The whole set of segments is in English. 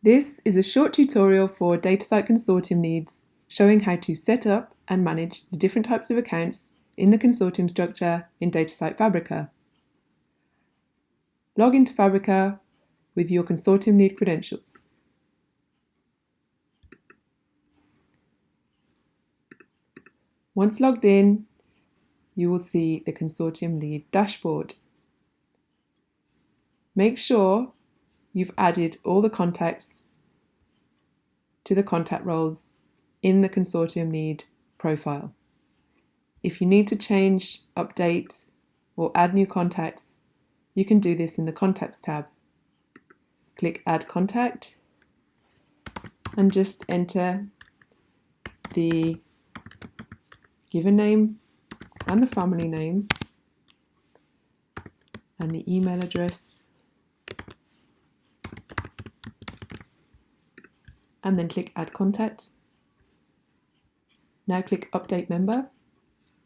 This is a short tutorial for DataCite Consortium leads showing how to set up and manage the different types of accounts in the consortium structure in DataCite Fabrica. Log into Fabrica with your consortium lead credentials. Once logged in, you will see the consortium lead dashboard. Make sure you've added all the contacts to the contact roles in the consortium lead profile. If you need to change, update, or add new contacts, you can do this in the Contacts tab. Click Add Contact and just enter the given name and the family name and the email address and then click Add Contact. Now click Update Member,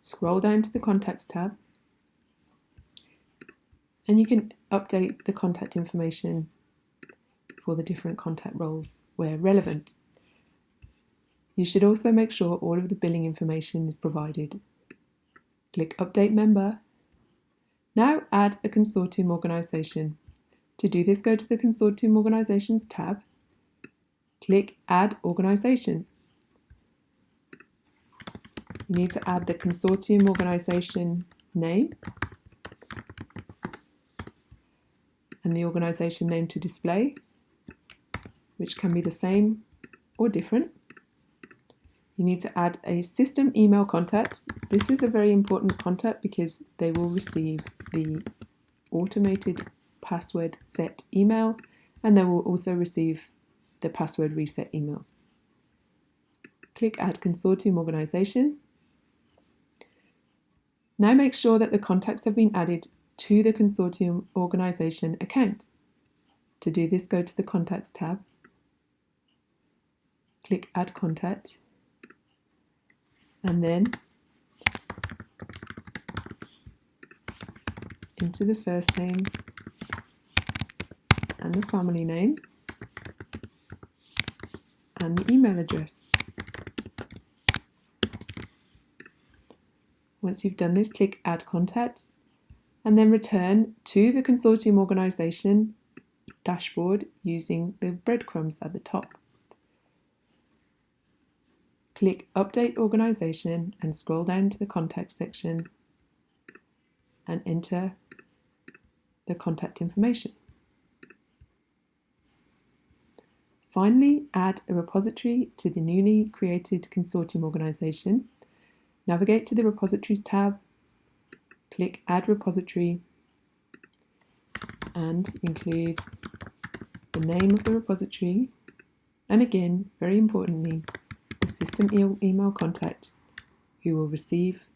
scroll down to the Contacts tab, and you can update the contact information for the different contact roles where relevant. You should also make sure all of the billing information is provided. Click Update Member. Now add a consortium organisation. To do this, go to the Consortium Organisations tab click Add Organisation. You need to add the consortium organisation name and the organisation name to display, which can be the same or different. You need to add a system email contact. This is a very important contact because they will receive the automated password set email and they will also receive the password reset emails. Click Add Consortium Organisation. Now make sure that the contacts have been added to the consortium organisation account. To do this, go to the Contacts tab, click Add Contact, and then enter the first name and the family name and the email address. Once you've done this, click Add Contact and then return to the consortium organisation dashboard using the breadcrumbs at the top. Click Update Organisation and scroll down to the Contact section and enter the contact information. Finally, add a repository to the newly created consortium organisation. Navigate to the Repositories tab, click Add Repository, and include the name of the repository, and again, very importantly, the system e email contact who will receive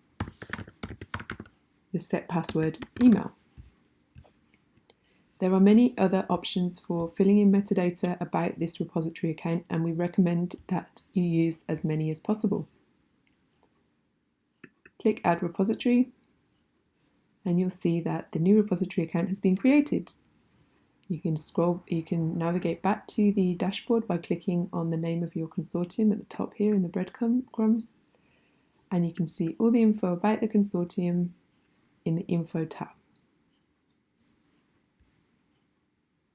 the set password email. There are many other options for filling in metadata about this repository account and we recommend that you use as many as possible. Click Add Repository and you'll see that the new repository account has been created. You can scroll, you can navigate back to the dashboard by clicking on the name of your consortium at the top here in the breadcrumbs and you can see all the info about the consortium in the Info tab.